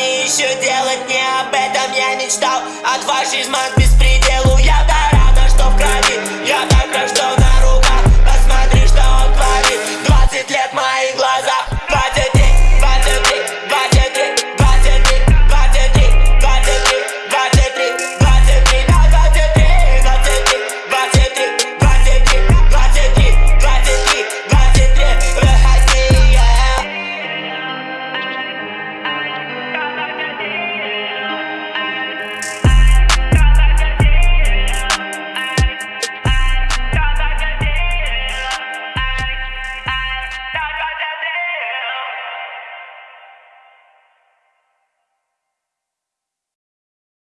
мне еще делать? Не об этом я мечтал, от вашей смазки.